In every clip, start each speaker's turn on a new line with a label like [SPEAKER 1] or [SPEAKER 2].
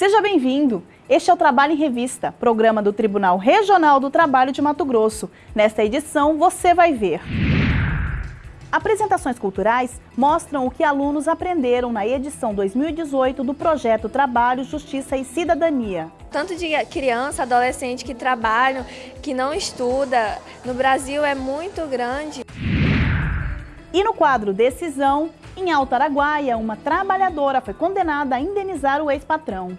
[SPEAKER 1] Seja bem-vindo! Este é o Trabalho em Revista, programa do Tribunal Regional do Trabalho de Mato Grosso. Nesta edição, você vai ver... Apresentações culturais mostram o que alunos aprenderam na edição 2018 do projeto Trabalho, Justiça e Cidadania.
[SPEAKER 2] Tanto de criança, adolescente que trabalham, que não estuda, no Brasil é muito grande.
[SPEAKER 1] E no quadro Decisão, em Alto Araguaia, uma trabalhadora foi condenada a indenizar o ex-patrão.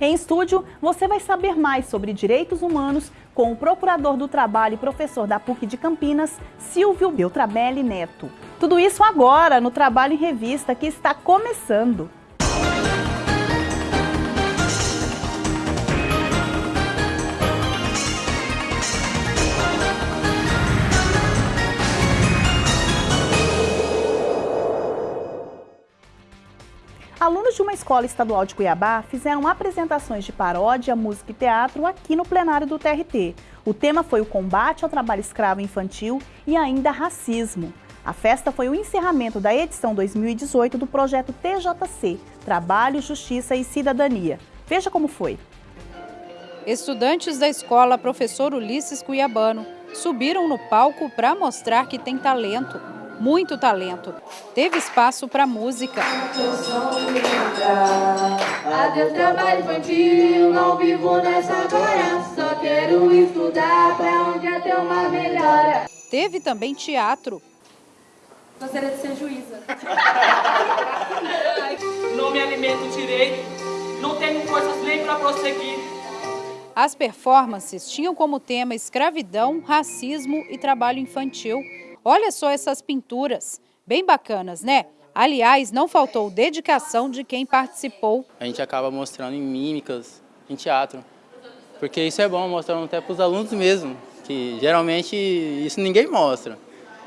[SPEAKER 1] Em estúdio, você vai saber mais sobre direitos humanos com o Procurador do Trabalho e professor da PUC de Campinas, Silvio Beltrabelli Neto. Tudo isso agora no Trabalho em Revista que está começando. De uma escola estadual de Cuiabá fizeram apresentações de paródia, música e teatro aqui no plenário do TRT. O tema foi o combate ao trabalho escravo infantil e ainda racismo. A festa foi o encerramento da edição 2018 do projeto TJC, Trabalho, Justiça e Cidadania. Veja como foi.
[SPEAKER 3] Estudantes da escola Professor Ulisses Cuiabano subiram no palco para mostrar que tem talento muito talento. Teve espaço para música. Adeus trabalho infantil, não vivo nessa agora, só quero estudar para onde até uma melhora. Teve também teatro.
[SPEAKER 4] Gostaria de ser juíza. não me alimento direito, não tenho forças nem para prosseguir.
[SPEAKER 3] As performances tinham como tema escravidão, racismo e trabalho infantil. Olha só essas pinturas, bem bacanas, né? Aliás, não faltou dedicação de quem participou.
[SPEAKER 5] A gente acaba mostrando em mímicas, em teatro, porque isso é bom, mostrando até para os alunos mesmo, que geralmente isso ninguém mostra.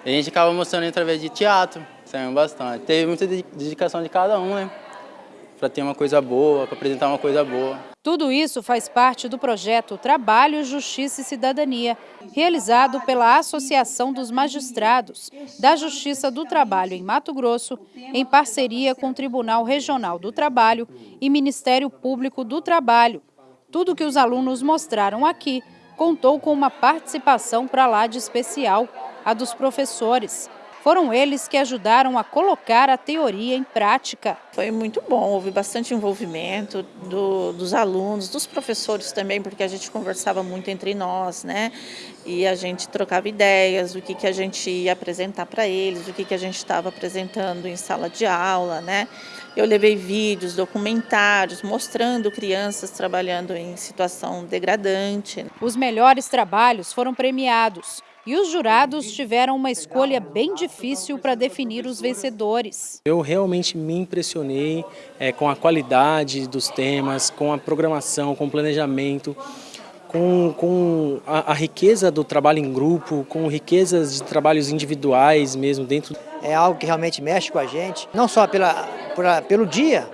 [SPEAKER 5] A gente acaba mostrando através de teatro, saiu bastante. Teve muita dedicação de cada um, né? Para ter uma coisa boa, para apresentar uma coisa boa.
[SPEAKER 3] Tudo isso faz parte do projeto Trabalho, Justiça e Cidadania, realizado pela Associação dos Magistrados da Justiça do Trabalho em Mato Grosso, em parceria com o Tribunal Regional do Trabalho e Ministério Público do Trabalho. Tudo que os alunos mostraram aqui contou com uma participação para lá de especial, a dos professores. Foram eles que ajudaram a colocar a teoria em prática.
[SPEAKER 6] Foi muito bom, houve bastante envolvimento do, dos alunos, dos professores também, porque a gente conversava muito entre nós, né? E a gente trocava ideias do que, que a gente ia apresentar para eles, do que, que a gente estava apresentando em sala de aula, né? Eu levei vídeos, documentários, mostrando crianças trabalhando em situação degradante.
[SPEAKER 3] Os melhores trabalhos foram premiados. E os jurados tiveram uma escolha bem difícil para definir os vencedores.
[SPEAKER 7] Eu realmente me impressionei é, com a qualidade dos temas, com a programação, com o planejamento, com, com a, a, riqueza do trabalho em grupo, com riquezas de trabalhos individuais mesmo dentro.
[SPEAKER 8] É algo que realmente mexe com a gente, não só pela, pela, pelo dia,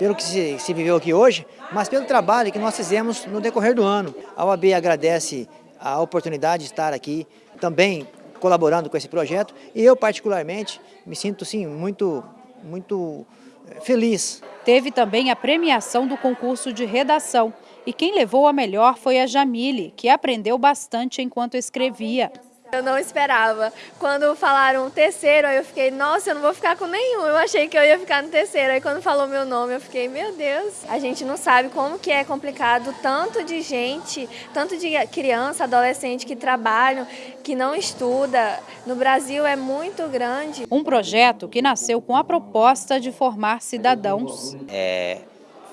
[SPEAKER 8] pelo que se, se viveu aqui hoje, mas pelo trabalho que nós fizemos no decorrer do ano. A OAB agradece a oportunidade de estar aqui também colaborando com esse projeto e eu particularmente me sinto sim muito, muito eh, feliz.
[SPEAKER 3] Teve também a premiação do concurso de redação e quem levou a melhor foi a Jamile, que aprendeu bastante enquanto escrevia.
[SPEAKER 2] Eu não esperava. Quando falaram terceiro, aí eu fiquei, nossa, eu não vou ficar com nenhum. Eu achei que eu ia ficar no terceiro. Aí quando falou meu nome, eu fiquei, meu Deus. A gente não sabe como que é complicado tanto de gente, tanto de criança, adolescente que trabalham, que não estuda. No Brasil é muito grande.
[SPEAKER 3] Um projeto que nasceu com a proposta de formar cidadãos.
[SPEAKER 9] É,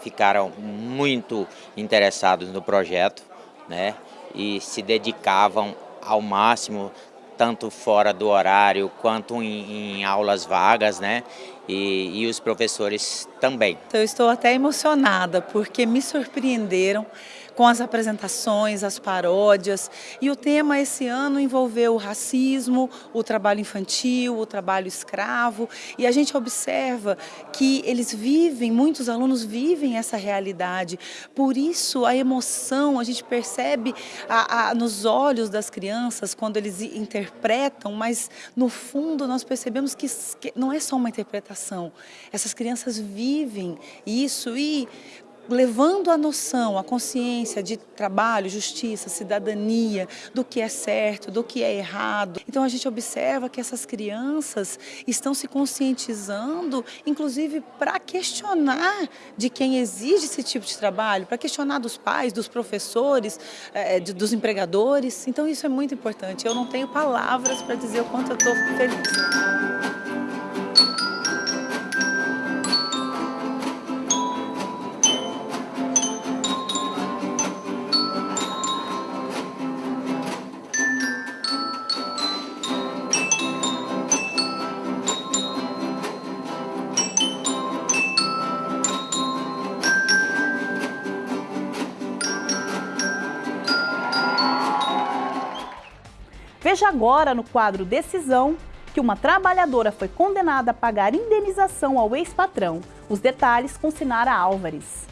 [SPEAKER 9] ficaram muito interessados no projeto, né? E se dedicavam ao máximo, tanto fora do horário quanto em, em aulas vagas, né? E, e, os professores também.
[SPEAKER 10] Eu estou até emocionada porque me surpreenderam com as apresentações, as paródias. E o tema esse ano envolveu o racismo, o trabalho infantil, o trabalho escravo. E a gente observa que eles vivem, muitos alunos vivem essa realidade. Por isso a emoção, a gente percebe a, a, nos olhos das crianças quando eles interpretam, mas no fundo nós percebemos que, que não é só uma interpretação. Essas crianças vivem isso e levando a noção, a consciência de trabalho, justiça, cidadania, do que é certo, do que é errado. Então a gente observa que essas crianças estão se conscientizando, inclusive para questionar de quem exige esse tipo de trabalho, para questionar dos pais, dos professores, de, dos empregadores. Então isso é muito importante. Eu não tenho palavras para dizer o quanto eu estou feliz.
[SPEAKER 1] Veja agora no quadro Decisão que uma trabalhadora foi condenada a pagar indenização ao ex-patrão. Os detalhes com Sinara Álvares.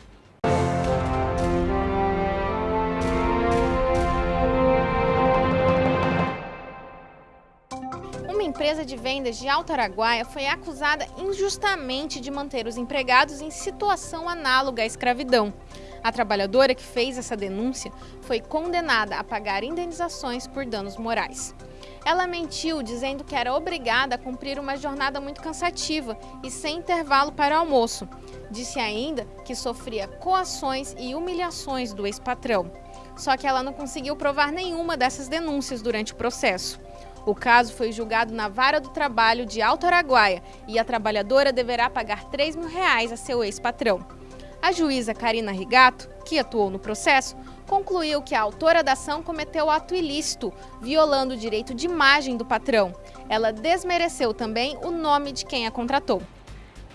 [SPEAKER 11] Uma empresa de vendas de Alto Araguaia foi acusada injustamente de manter os empregados em situação análoga à escravidão. A trabalhadora que fez essa denúncia foi condenada a pagar indenizações por danos morais. Ela mentiu dizendo que era obrigada a cumprir uma jornada muito cansativa e sem intervalo para almoço. Disse ainda que sofria coações e humilhações do ex-patrão. Só que ela não conseguiu provar nenhuma dessas denúncias durante o processo. O caso foi julgado na Vara do Trabalho de Alto Araguaia e a trabalhadora deverá pagar 3 mil reais a seu ex-patrão. A juíza Karina Rigato, que atuou no processo, concluiu que a autora da ação cometeu ato ilícito, violando o direito de imagem do patrão. Ela desmereceu também o nome de quem a contratou.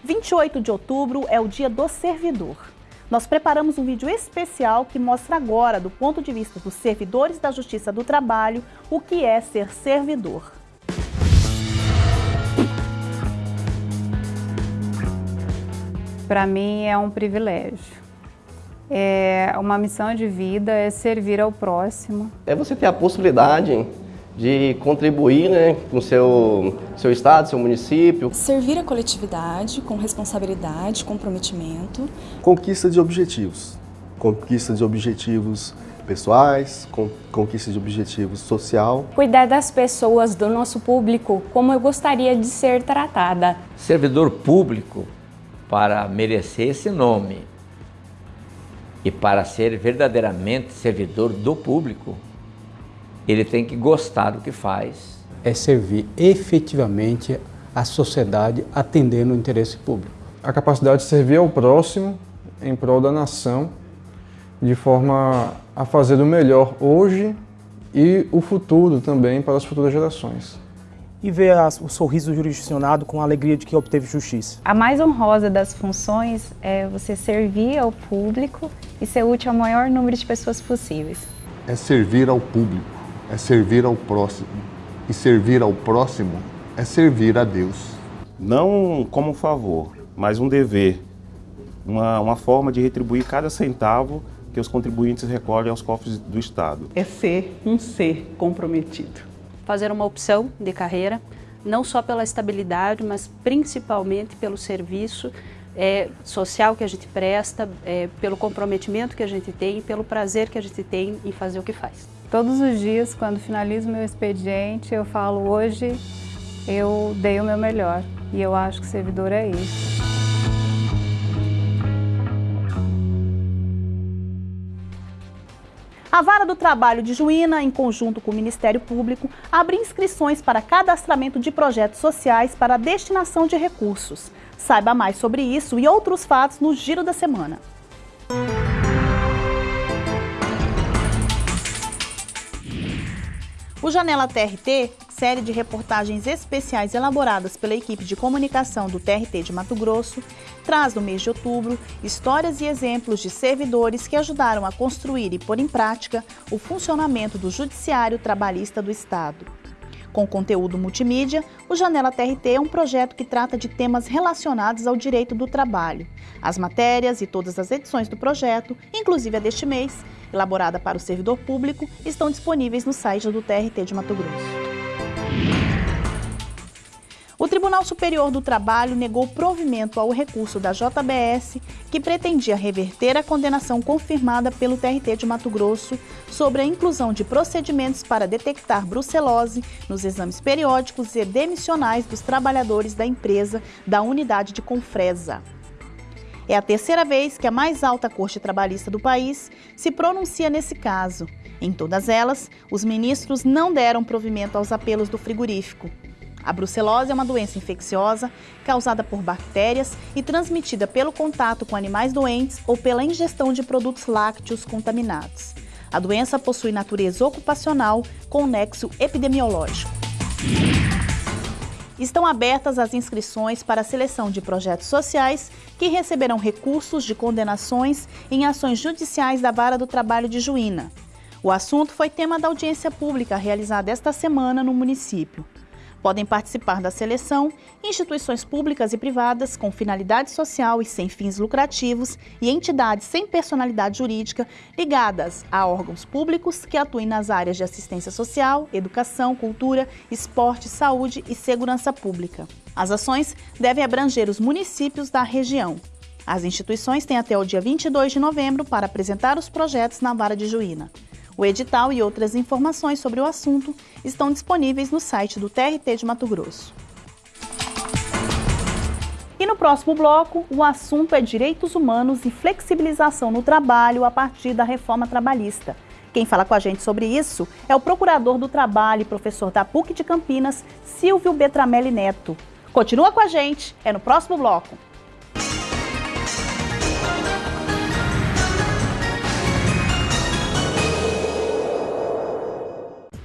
[SPEAKER 1] 28 de outubro é o dia do servidor. Nós preparamos um vídeo especial que mostra agora, do ponto de vista dos servidores da Justiça do Trabalho, o que é ser servidor.
[SPEAKER 12] Para mim é um privilégio. É uma missão de vida, é servir ao próximo.
[SPEAKER 13] É você ter a possibilidade de contribuir né, com o seu, seu estado, seu município.
[SPEAKER 14] Servir a coletividade com responsabilidade, comprometimento.
[SPEAKER 15] Conquista de objetivos. Conquista de objetivos pessoais, conquista de objetivos social.
[SPEAKER 16] Cuidar das pessoas, do nosso público, como eu gostaria de ser tratada.
[SPEAKER 17] Servidor público para merecer esse nome e para ser verdadeiramente servidor do público, ele tem que gostar do que faz.
[SPEAKER 18] É servir efetivamente a sociedade atendendo o interesse público.
[SPEAKER 19] A capacidade de servir ao próximo em prol da nação, de forma a fazer o melhor hoje e o futuro também para as futuras gerações
[SPEAKER 20] e ver o sorriso do jurisdicionado com a alegria de que obteve justiça.
[SPEAKER 21] A mais honrosa das funções é você servir ao público e ser útil ao maior número de pessoas possíveis.
[SPEAKER 15] É servir ao público, é servir ao próximo. E servir ao próximo é servir a Deus.
[SPEAKER 22] Não como um favor, mas um dever, uma, uma forma de retribuir cada centavo que os contribuintes recolhem aos cofres do Estado.
[SPEAKER 23] É ser um ser comprometido
[SPEAKER 24] fazer uma opção de carreira, não só pela estabilidade, mas principalmente pelo serviço é, social que a gente presta, é, pelo comprometimento que a gente tem pelo prazer que a gente tem em fazer o que faz.
[SPEAKER 12] Todos os dias, quando finalizo meu expediente, eu falo hoje eu dei o meu melhor e eu acho que servidor é isso.
[SPEAKER 1] A Vara do Trabalho de Juína, em conjunto com o Ministério Público, abre inscrições para cadastramento de projetos sociais para destinação de recursos. Saiba mais sobre isso e outros fatos no Giro da Semana. O Janela TRT, série de reportagens especiais elaboradas pela equipe de comunicação do TRT de Mato Grosso, traz no mês de outubro histórias e exemplos de servidores que ajudaram a construir e pôr em prática o funcionamento do Judiciário Trabalhista do Estado. Com conteúdo multimídia, o Janela TRT é um projeto que trata de temas relacionados ao direito do trabalho. As matérias e todas as edições do projeto, inclusive a deste mês, elaborada para o servidor público, estão disponíveis no site do TRT de Mato Grosso. O Tribunal Superior do Trabalho negou provimento ao recurso da JBS, que pretendia reverter a condenação confirmada pelo TRT de Mato Grosso sobre a inclusão de procedimentos para detectar brucelose nos exames periódicos e demissionais dos trabalhadores da empresa da unidade de Confresa. É a terceira vez que a mais alta corte trabalhista do país se pronuncia nesse caso. Em todas elas, os ministros não deram provimento aos apelos do frigorífico. A brucelose é uma doença infecciosa causada por bactérias e transmitida pelo contato com animais doentes ou pela ingestão de produtos lácteos contaminados. A doença possui natureza ocupacional com nexo epidemiológico. Estão abertas as inscrições para a seleção de projetos sociais que receberão recursos de condenações em ações judiciais da Vara do Trabalho de Juína. O assunto foi tema da audiência pública realizada esta semana no município. Podem participar da seleção instituições públicas e privadas com finalidade social e sem fins lucrativos e entidades sem personalidade jurídica ligadas a órgãos públicos que atuem nas áreas de assistência social, educação, cultura, esporte, saúde e segurança pública. As ações devem abranger os municípios da região. As instituições têm até o dia 22 de novembro para apresentar os projetos na Vara de Juína. O edital e outras informações sobre o assunto estão disponíveis no site do TRT de Mato Grosso. E no próximo bloco, o assunto é direitos humanos e flexibilização no trabalho a partir da reforma trabalhista. Quem fala com a gente sobre isso é o procurador do trabalho e professor da PUC de Campinas, Silvio Betramelli Neto. Continua com a gente, é no próximo bloco.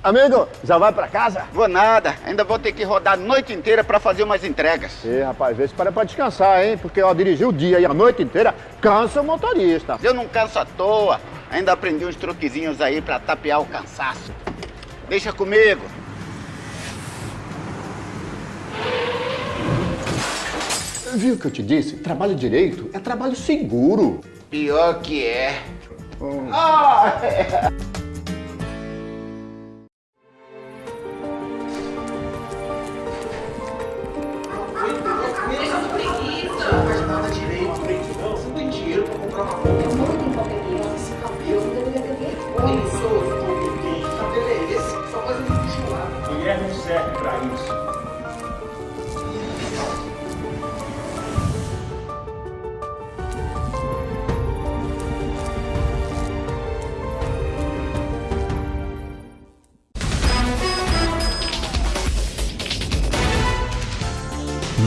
[SPEAKER 25] Amigo, já vai pra casa?
[SPEAKER 26] Vou nada, ainda vou ter que rodar a noite inteira pra fazer umas entregas.
[SPEAKER 25] Ih, rapaz, vê se para pra descansar, hein? Porque, ó, dirigir o dia e a noite inteira cansa o motorista.
[SPEAKER 26] Eu não canso à toa, ainda aprendi uns truquezinhos aí pra tapear o cansaço. Deixa comigo.
[SPEAKER 25] Viu o que eu te disse? Trabalho direito é trabalho seguro.
[SPEAKER 26] Pior que é.
[SPEAKER 25] Hum. Ah, é.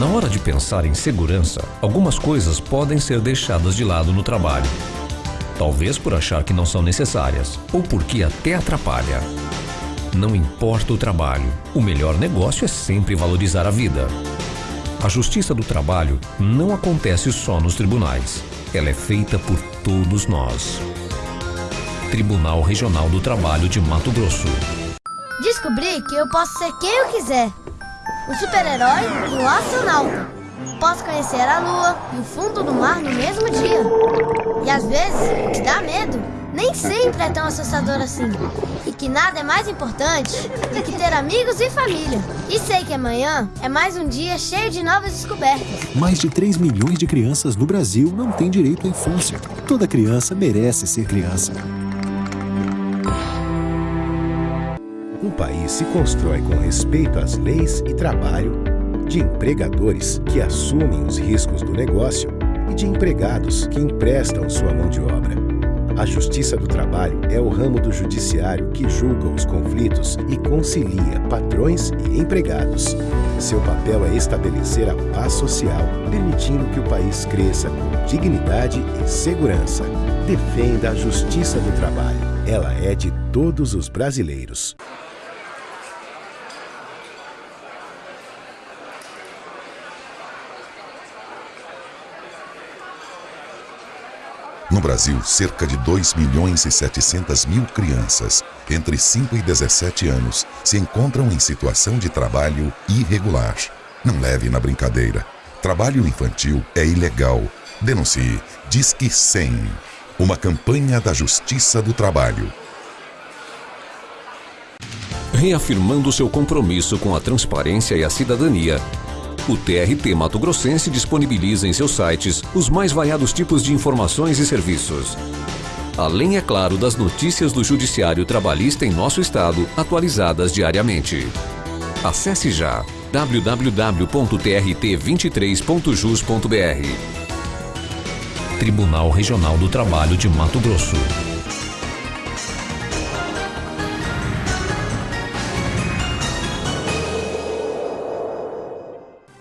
[SPEAKER 27] Na hora de pensar em segurança, algumas coisas podem ser deixadas de lado no trabalho. Talvez por achar que não são necessárias, ou porque até atrapalha. Não importa o trabalho, o melhor negócio é sempre valorizar a vida. A justiça do trabalho não acontece só nos tribunais. Ela é feita por todos nós. Tribunal Regional do Trabalho de Mato Grosso.
[SPEAKER 28] Descobri que eu posso ser quem eu quiser um super-herói e um astronauta. Posso conhecer a lua e o fundo do mar no mesmo dia. E às vezes, o que dá medo nem sempre é tão assustador assim. E que nada é mais importante do que ter amigos e família. E sei que amanhã é mais um dia cheio de novas descobertas.
[SPEAKER 29] Mais de 3 milhões de crianças no Brasil não têm direito à infância. Toda criança merece ser criança.
[SPEAKER 30] País se constrói com respeito às leis e trabalho, de empregadores que assumem os riscos do negócio e de empregados que emprestam sua mão de obra. A Justiça do Trabalho é o ramo do judiciário que julga os conflitos e concilia patrões e empregados. Seu papel é estabelecer a paz social, permitindo que o país cresça com dignidade e segurança. Defenda a Justiça do Trabalho. Ela é de todos os brasileiros.
[SPEAKER 31] No Brasil, cerca de 2 milhões e 700 mil crianças entre 5 e 17 anos se encontram em situação de trabalho irregular. Não leve na brincadeira. Trabalho infantil é ilegal. Denuncie. Disque 100. Uma campanha da Justiça do Trabalho.
[SPEAKER 27] Reafirmando seu compromisso com a transparência e a cidadania, O TRT Mato Grossense disponibiliza em seus sites os mais variados tipos de informações e serviços. Além, é claro, das notícias do Judiciário Trabalhista em nosso estado, atualizadas diariamente. Acesse já www.trt23.jus.br. Tribunal Regional do Trabalho de Mato Grosso.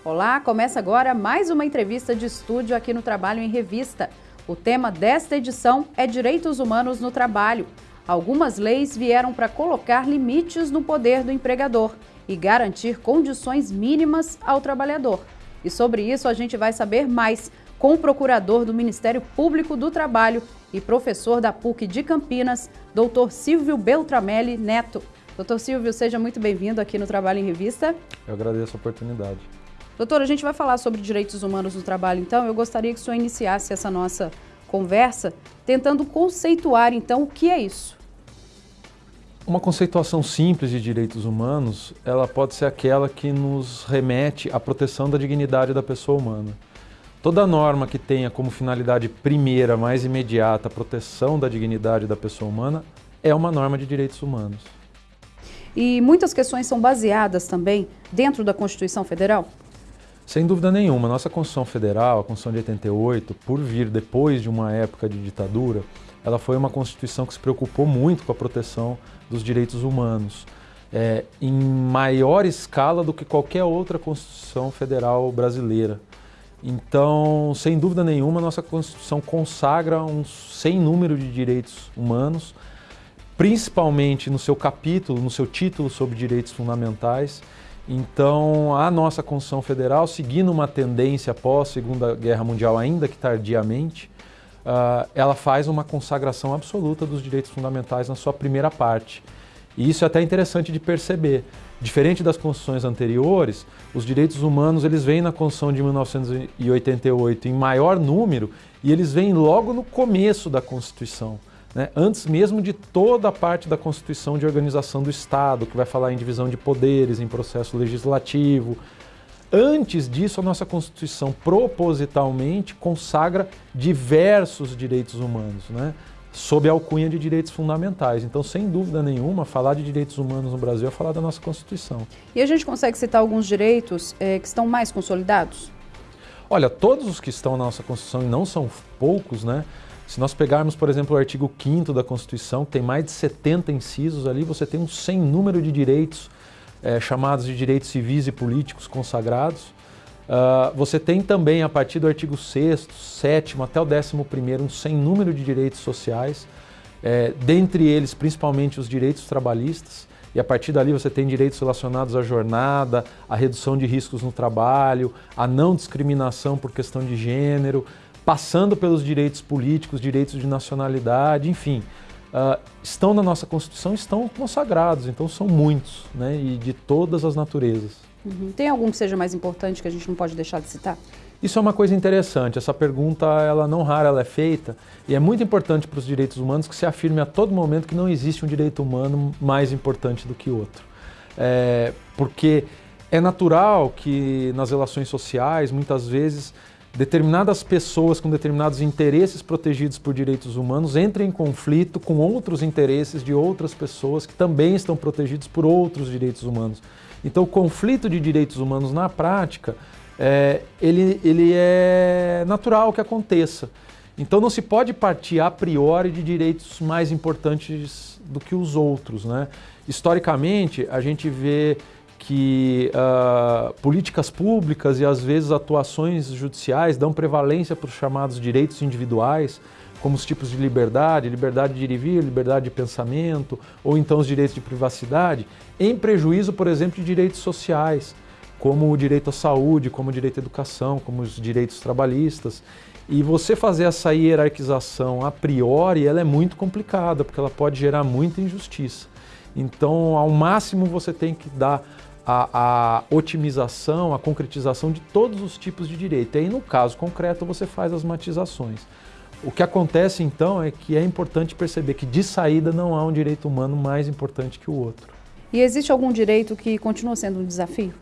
[SPEAKER 3] Olá, começa agora mais uma entrevista de estúdio aqui no Trabalho em Revista. O tema desta edição é Direitos Humanos no Trabalho. Algumas leis vieram para colocar limites no poder do empregador e garantir condições mínimas ao trabalhador. E sobre isso a gente vai saber mais com o procurador do Ministério Público do Trabalho e professor da PUC de Campinas, doutor Silvio Beltramelli Neto. Doutor Silvio, seja muito bem-vindo aqui no Trabalho em Revista.
[SPEAKER 19] Eu agradeço a oportunidade.
[SPEAKER 3] Doutor, a gente vai falar sobre direitos humanos no trabalho, então eu gostaria que o senhor iniciasse essa nossa conversa tentando conceituar, então, o que é isso.
[SPEAKER 19] Uma conceituação simples de direitos humanos, ela pode ser aquela que nos remete à proteção da dignidade da pessoa humana. Toda norma que tenha como finalidade primeira, mais imediata, a proteção da dignidade da pessoa humana é uma norma de direitos humanos.
[SPEAKER 3] E muitas questões são baseadas também dentro da Constituição Federal?
[SPEAKER 19] Sem dúvida nenhuma, nossa Constituição Federal, a Constituição de 88, por vir depois de uma época de ditadura, ela foi uma Constituição que se preocupou muito com a proteção dos direitos humanos, é, em maior escala do que qualquer outra Constituição Federal brasileira. Então, sem dúvida nenhuma, nossa Constituição consagra um sem número de direitos humanos, principalmente no seu capítulo, no seu título sobre direitos fundamentais, então, a nossa Constituição Federal, seguindo uma tendência após a Segunda Guerra Mundial, ainda que tardiamente, uh, ela faz uma consagração absoluta dos direitos fundamentais na sua primeira parte. E isso é até interessante de perceber. Diferente das constituições anteriores, os direitos humanos eles vêm na Constituição de 1988 em maior número e eles vêm logo no começo da Constituição né, antes mesmo de toda a parte da Constituição de organização do Estado, que vai falar em divisão de poderes, em processo legislativo. Antes disso, a nossa Constituição propositalmente consagra diversos direitos humanos, né, sob a alcunha de direitos fundamentais. Então, sem dúvida nenhuma, falar de direitos humanos no Brasil é falar da nossa Constituição.
[SPEAKER 3] E a gente consegue citar alguns direitos é, que estão mais consolidados?
[SPEAKER 19] Olha, todos os que estão na nossa Constituição, e não são poucos, né? Se nós pegarmos, por exemplo, o artigo 5 da Constituição, que tem mais de 70 incisos ali, você tem um sem número de direitos, é, chamados de direitos civis e políticos consagrados. Uh, você tem também, a partir do artigo 6 7 até o 11 um sem número de direitos sociais, é, dentre eles, principalmente, os direitos trabalhistas, e a partir dali você tem direitos relacionados à jornada, à redução de riscos no trabalho, à não discriminação por questão de gênero, passando pelos direitos políticos, direitos de nacionalidade, enfim, uh, estão na nossa Constituição, estão consagrados, então são muitos, né, e de todas as naturezas.
[SPEAKER 3] Uhum. Tem algum que seja mais importante que a gente não pode deixar de citar?
[SPEAKER 19] Isso é uma coisa interessante, essa pergunta, ela não rara, ela é feita, e é muito importante para os direitos humanos que se afirme a todo momento que não existe um direito humano mais importante do que outro. É, porque é natural que nas relações sociais, muitas vezes, determinadas pessoas com determinados interesses protegidos por direitos humanos entrem em conflito com outros interesses de outras pessoas que também estão protegidos por outros direitos humanos. Então, o conflito de direitos humanos na prática, é, ele, ele é natural que aconteça. Então, não se pode partir a priori de direitos mais importantes do que os outros. Né? Historicamente, a gente vê que uh, políticas públicas e às vezes atuações judiciais dão prevalência para os chamados direitos individuais, como os tipos de liberdade, liberdade de ir e vir, liberdade de pensamento, ou então os direitos de privacidade, em prejuízo, por exemplo, de direitos sociais, como o direito à saúde, como o direito à educação, como os direitos trabalhistas. E você fazer essa hierarquização a priori, ela é muito complicada, porque ela pode gerar muita injustiça. Então, ao máximo, você tem que dar a, a, otimização, a concretização de todos os tipos de direito. E aí, no caso concreto, você faz as matizações. O que acontece então é que é importante perceber que de saída não há um direito humano mais importante que o outro.
[SPEAKER 3] E existe algum direito que continua sendo um desafio?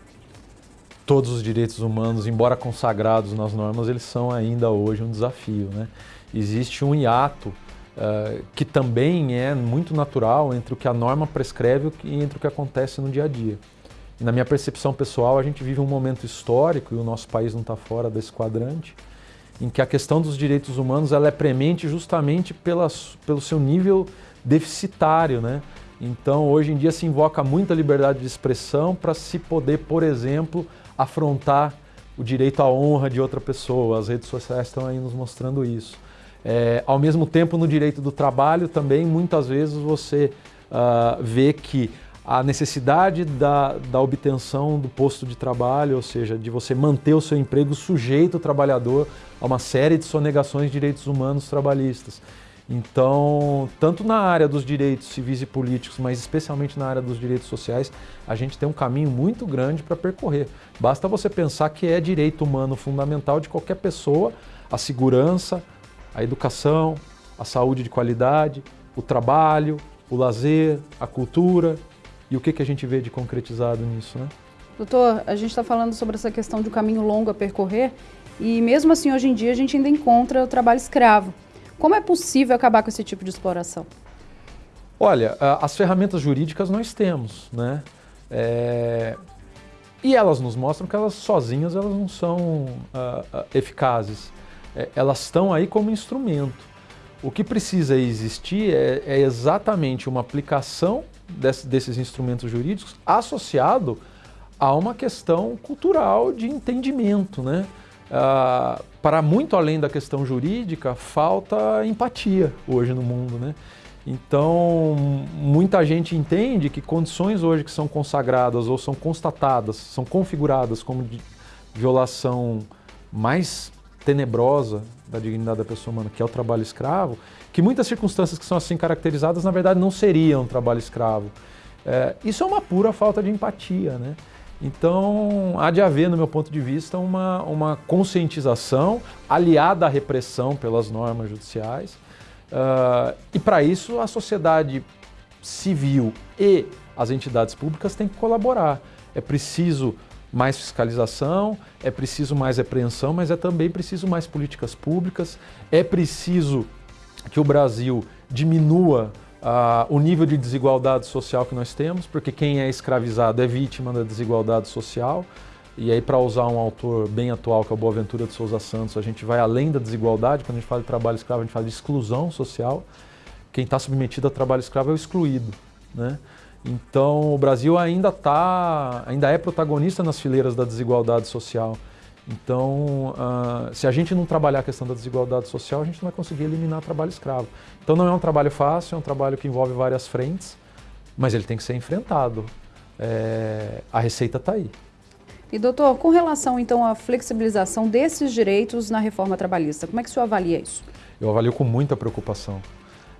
[SPEAKER 19] todos os direitos humanos, embora consagrados nas normas, eles são ainda hoje um desafio. Né? Existe um hiato uh, que também é muito natural entre o que a norma prescreve e entre o que acontece no dia a dia. E na minha percepção pessoal, a gente vive um momento histórico, e o nosso país não está fora desse quadrante, em que a questão dos direitos humanos ela é premente justamente pela, pelo seu nível deficitário. Né? Então, hoje em dia se invoca muita liberdade de expressão para se poder, por exemplo, afrontar o direito à honra de outra pessoa. As redes sociais estão aí nos mostrando isso. É, ao mesmo tempo, no direito do trabalho também, muitas vezes você uh, vê que a necessidade da, da obtenção do posto de trabalho, ou seja, de você manter o seu emprego sujeito o trabalhador a uma série de sonegações de direitos humanos trabalhistas. Então, tanto na área dos direitos civis e políticos, mas especialmente na área dos direitos sociais, a gente tem um caminho muito grande para percorrer. Basta você pensar que é direito humano fundamental de qualquer pessoa a segurança, a educação, a saúde de qualidade, o trabalho, o lazer, a cultura. E o que, que a gente vê de concretizado nisso, né?
[SPEAKER 3] Doutor, a gente está falando sobre essa questão de um caminho longo a percorrer e mesmo assim hoje em dia a gente ainda encontra o trabalho escravo. Como é possível acabar com esse tipo de exploração?
[SPEAKER 19] Olha, as ferramentas jurídicas nós temos, né? É... E elas nos mostram que elas sozinhas elas não são uh, eficazes. É, elas estão aí como instrumento. O que precisa existir é, é exatamente uma aplicação desse, desses instrumentos jurídicos associado a uma questão cultural de entendimento, né? Uh, para muito além da questão jurídica, falta empatia hoje no mundo, né? Então, muita gente entende que condições hoje que são consagradas ou são constatadas, são configuradas como violação mais tenebrosa da dignidade da pessoa humana, que é o trabalho escravo, que muitas circunstâncias que são assim caracterizadas, na verdade, não seriam trabalho escravo. É, isso é uma pura falta de empatia, né? Então, há de haver, no meu ponto de vista, uma, uma conscientização aliada à repressão pelas normas judiciais. Uh, e para isso, a sociedade civil e as entidades públicas têm que colaborar. É preciso mais fiscalização, é preciso mais repreensão, mas é também preciso mais políticas públicas, é preciso que o Brasil diminua uh, o nível de desigualdade social que nós temos, porque quem é escravizado é vítima da desigualdade social. E aí, para usar um autor bem atual, que é o Boaventura de Souza Santos, a gente vai além da desigualdade. Quando a gente fala de trabalho escravo, a gente fala de exclusão social. Quem está submetido a trabalho escravo é o excluído. Né? Então, o Brasil ainda, tá, ainda é protagonista nas fileiras da desigualdade social. Então, uh, se a gente não trabalhar a questão da desigualdade social, a gente não vai conseguir eliminar o trabalho escravo. Então não é um trabalho fácil, é um trabalho que envolve várias frentes, mas ele tem que ser enfrentado. É, a receita está aí.
[SPEAKER 3] E doutor, com relação então à flexibilização desses direitos na reforma trabalhista, como é que o senhor avalia isso?
[SPEAKER 19] Eu avalio com muita preocupação.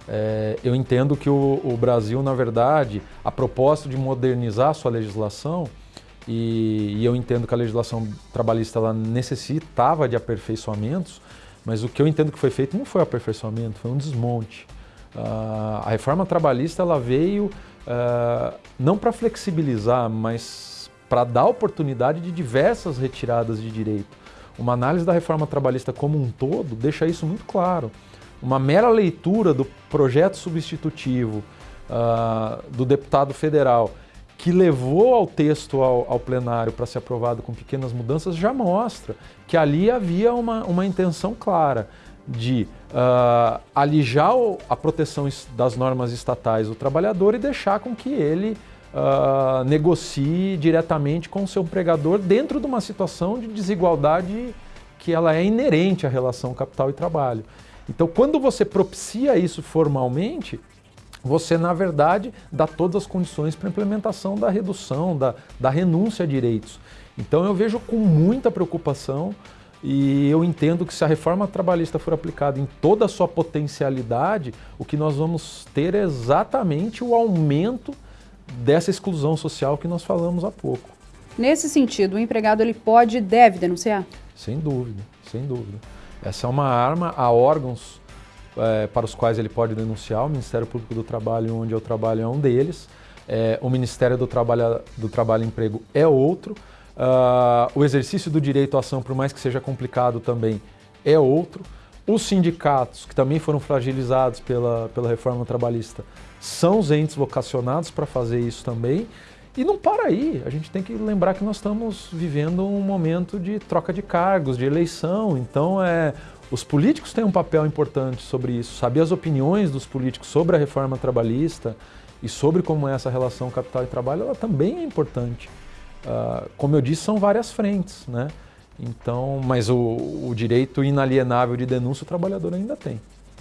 [SPEAKER 19] É, eu entendo que o, o Brasil, na verdade, a propósito de modernizar a sua legislação, e, e, eu entendo que a legislação trabalhista ela necessitava de aperfeiçoamentos, mas o que eu entendo que foi feito não foi aperfeiçoamento, foi um desmonte. Uh, a reforma trabalhista ela veio uh, não para flexibilizar, mas para dar oportunidade de diversas retiradas de direito. Uma análise da reforma trabalhista como um todo deixa isso muito claro. Uma mera leitura do projeto substitutivo uh, do deputado federal que levou ao texto ao, ao plenário para ser aprovado com pequenas mudanças, já mostra que ali havia uma, uma intenção clara de uh, alijar a proteção das normas estatais do trabalhador e deixar com que ele uh, negocie diretamente com o seu empregador dentro de uma situação de desigualdade que ela é inerente à relação capital e trabalho. Então, quando você propicia isso formalmente, você, na verdade, dá todas as condições para a implementação da redução, da, da renúncia a direitos. Então eu vejo com muita preocupação e eu entendo que se a reforma trabalhista for aplicada em toda a sua potencialidade, o que nós vamos ter é exatamente o aumento dessa exclusão social que nós falamos há pouco.
[SPEAKER 3] Nesse sentido, o empregado ele pode e deve denunciar?
[SPEAKER 19] Sem dúvida, sem dúvida. Essa é uma arma a órgãos é, para os quais ele pode denunciar. O Ministério Público do Trabalho, onde eu trabalho, é um deles. É, o Ministério do Trabalho, do Trabalho e Emprego é outro. Uh, o exercício do direito à ação, por mais que seja complicado também, é outro. Os sindicatos, que também foram fragilizados pela, pela reforma trabalhista, são os entes vocacionados para fazer isso também. E não para aí, a gente tem que lembrar que nós estamos vivendo um momento de troca de cargos, de eleição, então é, os políticos têm um papel importante sobre isso, saber as opiniões dos políticos sobre a reforma trabalhista e sobre como é essa relação capital e trabalho, ela também é importante. Uh, como eu disse, são várias frentes, né? Então, mas o, o direito inalienável de denúncia o trabalhador ainda tem.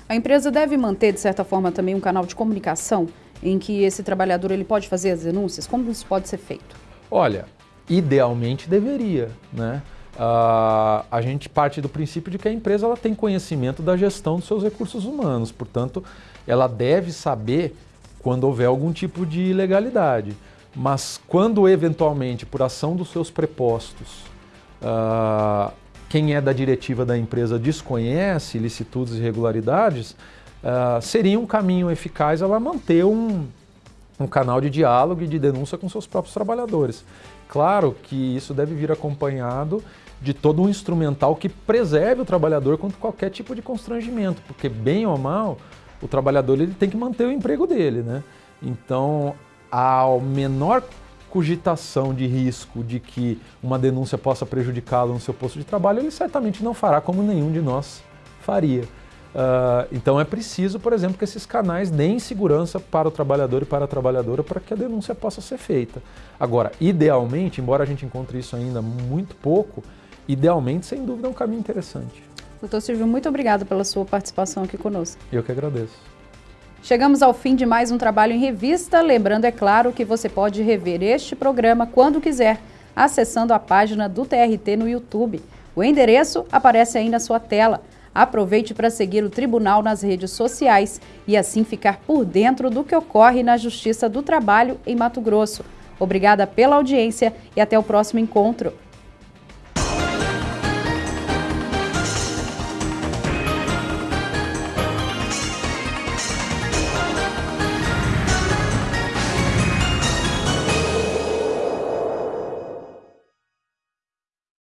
[SPEAKER 3] A empresa deve manter, de certa forma, também um canal de comunicação em que esse trabalhador ele pode fazer as denúncias? Como isso pode ser feito?
[SPEAKER 19] Olha, idealmente deveria, né? Uh, a gente parte do princípio de que a empresa ela tem conhecimento da gestão dos seus recursos humanos, portanto, ela deve saber quando houver algum tipo de ilegalidade. Mas quando eventualmente, por ação dos seus prepostos, uh, quem é da diretiva da empresa desconhece ilicitudes e irregularidades, uh, seria um caminho eficaz ela manter um, um canal de diálogo e de denúncia com seus próprios trabalhadores. Claro que isso deve vir acompanhado de todo um instrumental que preserve o trabalhador contra qualquer tipo de constrangimento, porque bem ou mal, o trabalhador ele tem que manter o emprego dele, né? Então, a menor cogitação de risco de que uma denúncia possa prejudicá-lo no seu posto de trabalho, ele certamente não fará como nenhum de nós faria. Uh, então é preciso, por exemplo, que esses canais deem segurança para o trabalhador e para a trabalhadora para que a denúncia possa ser feita. Agora, idealmente, embora a gente encontre isso ainda muito pouco, idealmente, sem dúvida, é um caminho interessante.
[SPEAKER 3] Doutor Silvio, muito obrigado pela sua participação aqui conosco.
[SPEAKER 19] Eu que agradeço.
[SPEAKER 3] Chegamos ao fim de mais um trabalho em revista. Lembrando, é claro, que você pode rever este programa quando quiser, acessando a página do TRT no YouTube. O endereço aparece aí na sua tela. Aproveite para seguir o Tribunal nas redes sociais e assim ficar por dentro do que ocorre na Justiça do Trabalho em Mato Grosso. Obrigada pela audiência e até o próximo encontro.